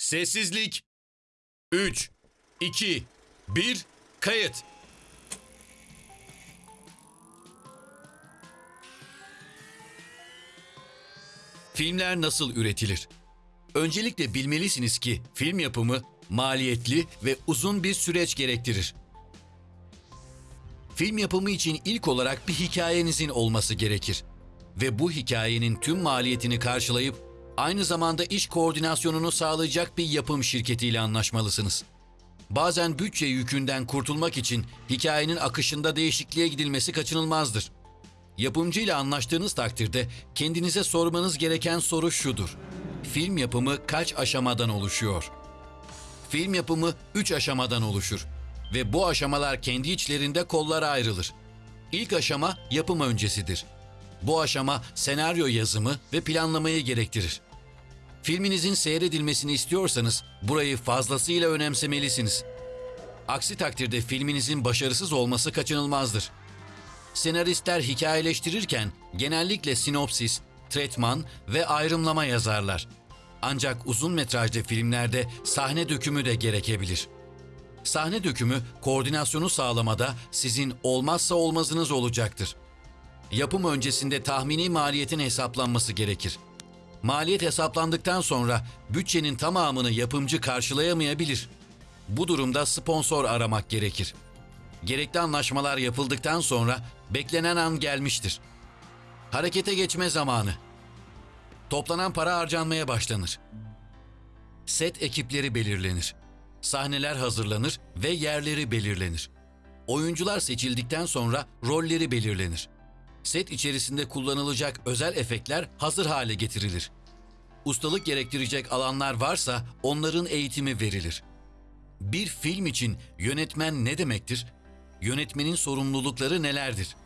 Sessizlik. 3, 2, 1, kayıt. Filmler nasıl üretilir? Öncelikle bilmelisiniz ki film yapımı maliyetli ve uzun bir süreç gerektirir. Film yapımı için ilk olarak bir hikayenizin olması gerekir ve bu hikayenin tüm maliyetini karşılayıp aynı zamanda iş koordinasyonunu sağlayacak bir yapım şirketiyle anlaşmalısınız. Bazen bütçe yükünden kurtulmak için hikayenin akışında değişikliğe gidilmesi kaçınılmazdır. Yapımcıyla anlaştığınız takdirde kendinize sormanız gereken soru şudur. Film yapımı kaç aşamadan oluşuyor? Film yapımı 3 aşamadan oluşur ve bu aşamalar kendi içlerinde kollara ayrılır. İlk aşama yapım öncesidir. Bu aşama senaryo yazımı ve planlamayı gerektirir. Filminizin seyredilmesini istiyorsanız burayı fazlasıyla önemsemelisiniz. Aksi takdirde filminizin başarısız olması kaçınılmazdır. Senaristler hikayeleştirirken genellikle sinopsis, tretman ve ayrımlama yazarlar. Ancak uzun metrajlı filmlerde sahne dökümü de gerekebilir. Sahne dökümü koordinasyonu sağlamada sizin olmazsa olmazınız olacaktır. Yapım öncesinde tahmini maliyetin hesaplanması gerekir. Maliyet hesaplandıktan sonra bütçenin tamamını yapımcı karşılayamayabilir. Bu durumda sponsor aramak gerekir. Gerekli anlaşmalar yapıldıktan sonra beklenen an gelmiştir. Harekete geçme zamanı. Toplanan para harcanmaya başlanır. Set ekipleri belirlenir. Sahneler hazırlanır ve yerleri belirlenir. Oyuncular seçildikten sonra rolleri belirlenir. Set içerisinde kullanılacak özel efektler hazır hale getirilir. Ustalık gerektirecek alanlar varsa onların eğitimi verilir. Bir film için yönetmen ne demektir? Yönetmenin sorumlulukları nelerdir?